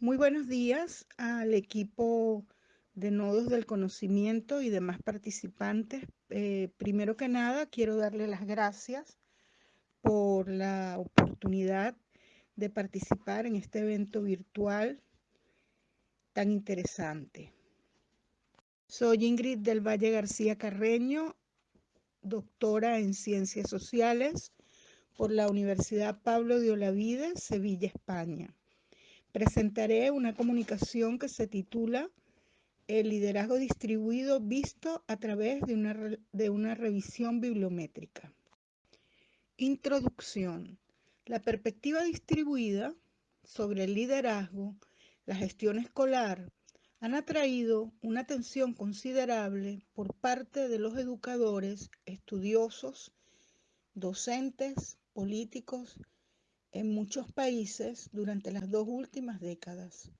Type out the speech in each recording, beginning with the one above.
Muy buenos días al equipo de nodos del conocimiento y demás participantes. Eh, primero que nada, quiero darle las gracias por la oportunidad de participar en este evento virtual tan interesante. Soy Ingrid del Valle García Carreño, doctora en Ciencias Sociales por la Universidad Pablo de Olavide, Sevilla, España. Presentaré una comunicación que se titula El liderazgo distribuido visto a través de una, revisión bibliométrica. Introducción. La perspectiva distribuida sobre el liderazgo, la gestión escolar, han atraído una atención considerable por parte de los educadores, estudiosos, docentes, políticos en muchos países durante las dos últimas décadas.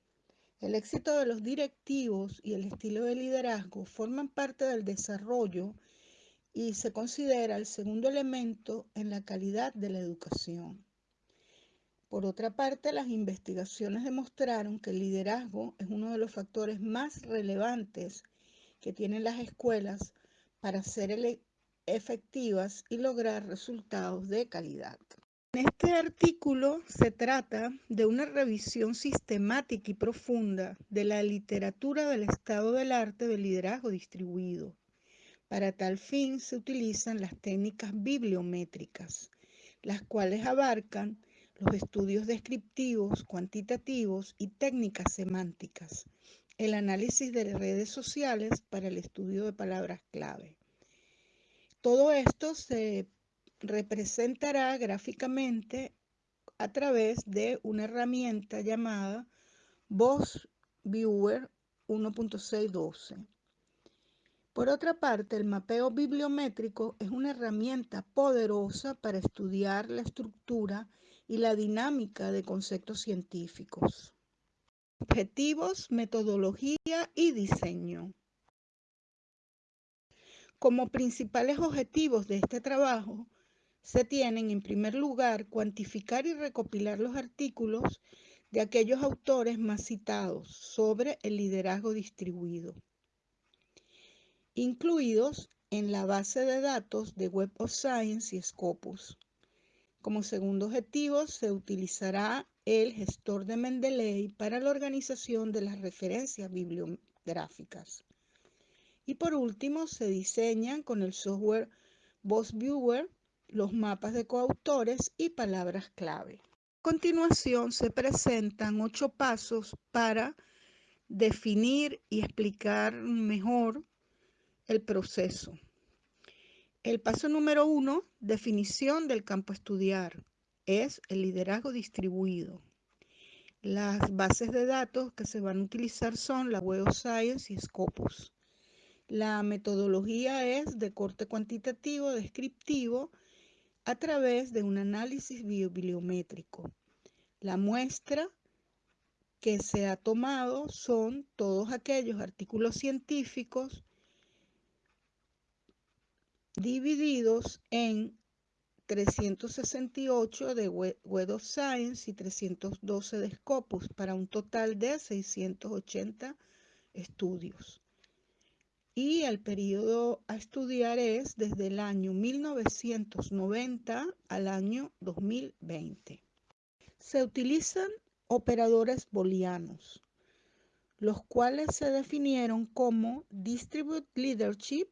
El éxito de los directivos y el estilo de liderazgo forman parte del desarrollo y se considera el segundo elemento en la calidad de la educación. Por otra parte, las investigaciones demostraron que el liderazgo es uno de los factores más relevantes que tienen las escuelas para ser efectivas y lograr resultados de calidad. En este artículo se trata de una revisión sistemática y profunda de la literatura del estado del arte del liderazgo distribuido. Para tal fin se utilizan las técnicas bibliométricas, las cuales abarcan los estudios descriptivos, cuantitativos y técnicas semánticas, el análisis de redes sociales para el estudio de palabras clave. Todo esto se representará gráficamente a través de una herramienta llamada Voz Viewer 1.612. Por otra parte, el mapeo bibliométrico es una herramienta poderosa para estudiar la estructura y la dinámica de conceptos científicos. Objetivos, metodología y diseño. Como principales objetivos de este trabajo, se tienen en primer lugar cuantificar y recopilar los artículos de aquellos autores más citados sobre el liderazgo distribuido, incluidos en la base de datos de Web of Science y Scopus. Como segundo objetivo, se utilizará el gestor de Mendeley para la organización de las referencias bibliográficas. Y por último, se diseñan con el software Viewer los mapas de coautores y palabras clave. A continuación, se presentan ocho pasos para definir y explicar mejor el proceso. El paso número uno, definición del campo a estudiar, es el liderazgo distribuido. Las bases de datos que se van a utilizar son la Web of Science y Scopus. La metodología es de corte cuantitativo, descriptivo, a través de un análisis bibliométrico. La muestra que se ha tomado son todos aquellos artículos científicos divididos en 368 de Web of Science y 312 de Scopus para un total de 680 estudios. Y el periodo a estudiar es desde el año 1990 al año 2020. Se utilizan operadores booleanos, los cuales se definieron como Distribute Leadership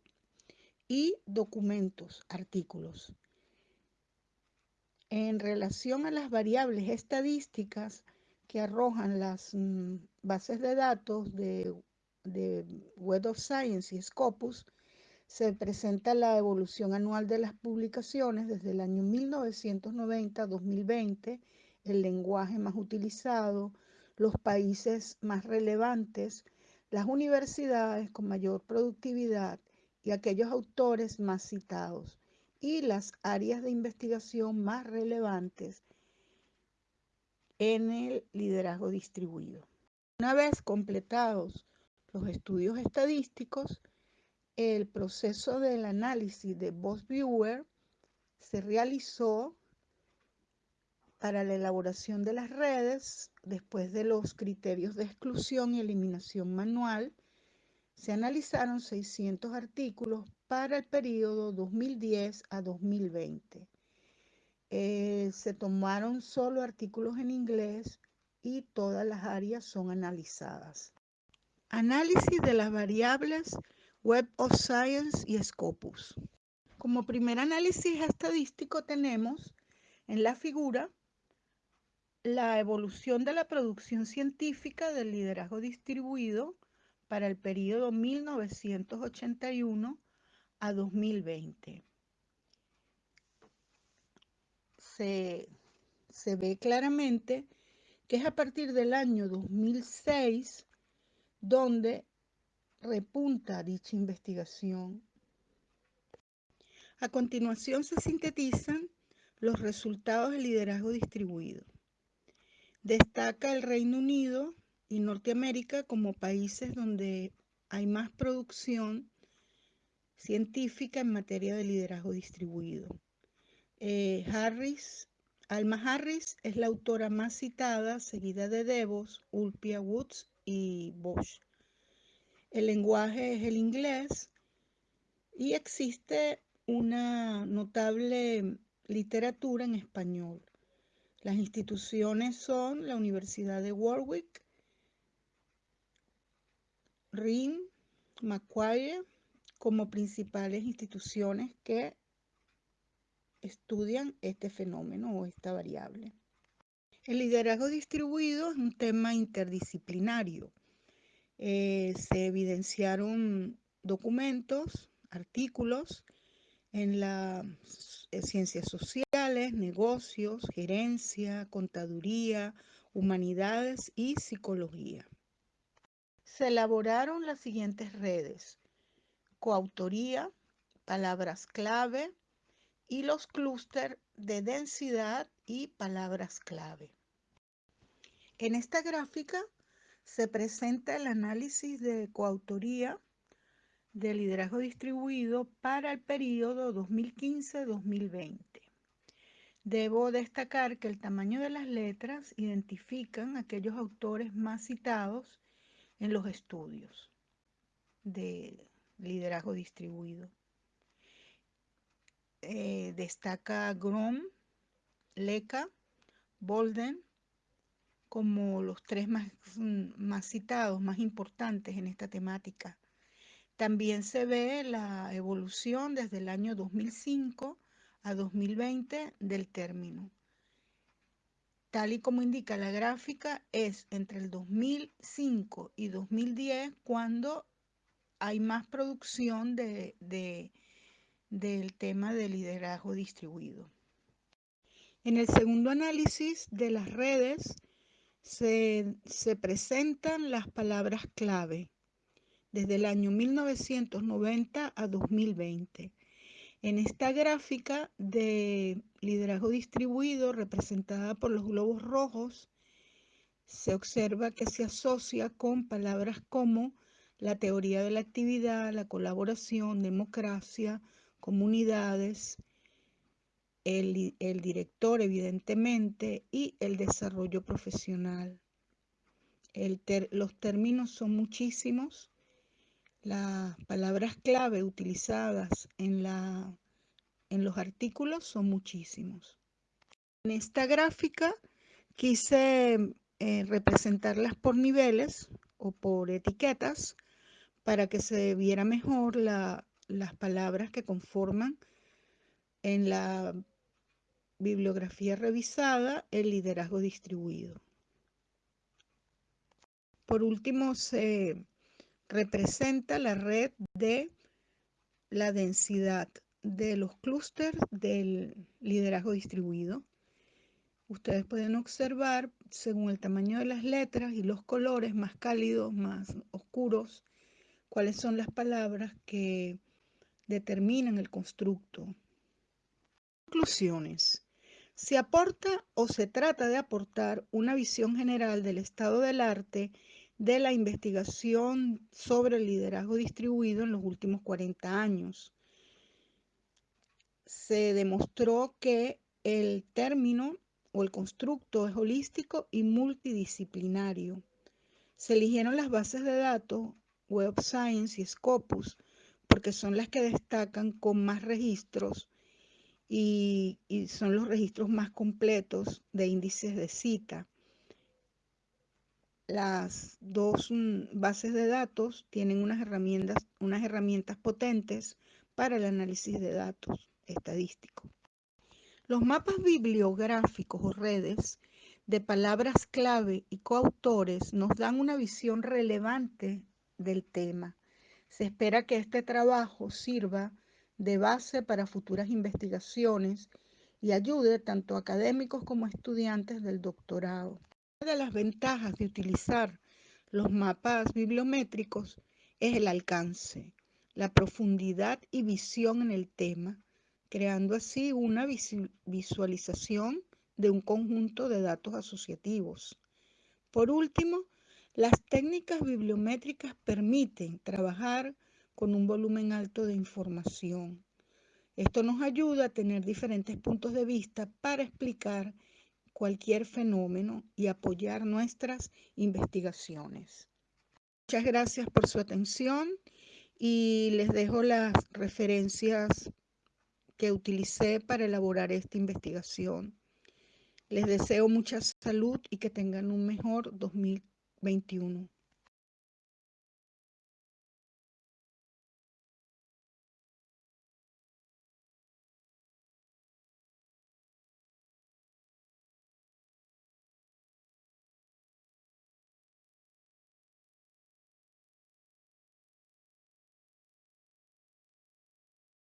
y documentos, artículos. En relación a las variables estadísticas que arrojan las mm, bases de datos de, de Web of Science y Scopus, se presenta la evolución anual de las publicaciones desde el año 1990 a 2020, el lenguaje más utilizado, los países más relevantes, las universidades con mayor productividad y aquellos autores más citados y las áreas de investigación más relevantes en el liderazgo distribuido. Una vez completados los estudios estadísticos, el proceso del análisis de Voice Viewer se realizó para la elaboración de las redes, después de los criterios de exclusión y eliminación manual, se analizaron 600 artículos para el periodo 2010 a 2020. Eh, se tomaron solo artículos en inglés y todas las áreas son analizadas. Análisis de las variables Web of Science y Scopus. Como primer análisis estadístico tenemos en la figura la evolución de la producción científica del liderazgo distribuido para el periodo 1981 a 2020. Se, se, ve claramente que es a partir del año 2006 donde repunta dicha investigación. A continuación se sintetizan los resultados del liderazgo distribuido. Destaca el Reino Unido y Norteamérica como países donde hay más producción científica en materia de liderazgo distribuido. Eh, Harris, Alma Harris es la autora más citada, seguida de Devos, Ulpia Woods y Bosch. El lenguaje es el inglés y existe una notable literatura en español. Las instituciones son la Universidad de Warwick, RIM, Macquarie, como principales instituciones que estudian este fenómeno o esta variable. El liderazgo distribuido es un tema interdisciplinario. Eh, se evidenciaron documentos, artículos en las eh, ciencias sociales, negocios, gerencia, contaduría, humanidades y psicología. Se elaboraron las siguientes redes. Coautoría, palabras clave y los clústeres de densidad y palabras clave. En esta gráfica se presenta el análisis de coautoría de liderazgo distribuido para el periodo 2015-2020. Debo destacar que el tamaño de las letras identifican aquellos autores más citados en los estudios de liderazgo distribuido. Eh, destaca Grom, Leca, Bolden como los tres mm, más citados, más importantes en esta temática. También se ve la evolución desde el año 2005 a 2020 del término. Tal y como indica la gráfica, es entre el 2005 y 2010 cuando hay más producción de, del tema de liderazgo distribuido. En el segundo análisis de las redes se, se presentan las palabras clave desde el año 1990 a 2020. En esta gráfica de liderazgo distribuido representada por los globos rojos, se observa que se asocia con palabras como la teoría de la actividad, la colaboración, democracia, comunidades, el, el director evidentemente y el desarrollo profesional. El los términos son muchísimos las palabras clave utilizadas en, la, en los artículos son muchísimos. En esta gráfica quise eh, representarlas por niveles o por etiquetas para que se viera mejor las palabras que conforman en la bibliografía revisada el liderazgo distribuido. Por último, se representa la red de la densidad de los clústeres del liderazgo distribuido. Ustedes pueden observar, según el tamaño de las letras y los colores más cálidos, más oscuros, cuáles son las palabras que determinan el constructo. Conclusiones. Se aporta o se trata de aportar una visión general del estado del arte de la investigación sobre el liderazgo distribuido en los últimos 40 años. Se demostró que el término o el constructo es holístico y multidisciplinario. Se eligieron las bases de datos Web Science y Scopus porque son las que destacan con más registros y, son los registros más completos de índices de cita. Las dos mm, bases de datos tienen unas herramientas, unas herramientas potentes para el análisis de datos estadísticos. Los mapas bibliográficos o redes de palabras clave y coautores nos dan una visión relevante del tema. Se espera que este trabajo sirva de base para futuras investigaciones y ayude tanto a académicos como a estudiantes del doctorado. Una de las ventajas de utilizar los mapas bibliométricos es el alcance, la profundidad y visión en el tema, creando así una visualización de un conjunto de datos asociativos. Por último, las técnicas bibliométricas permiten trabajar con un volumen alto de información. Esto nos ayuda a tener diferentes puntos de vista para explicar cualquier fenómeno y apoyar nuestras investigaciones. Muchas gracias por su atención y les dejo las referencias que utilicé para elaborar esta investigación. Les deseo mucha salud y que tengan un mejor 21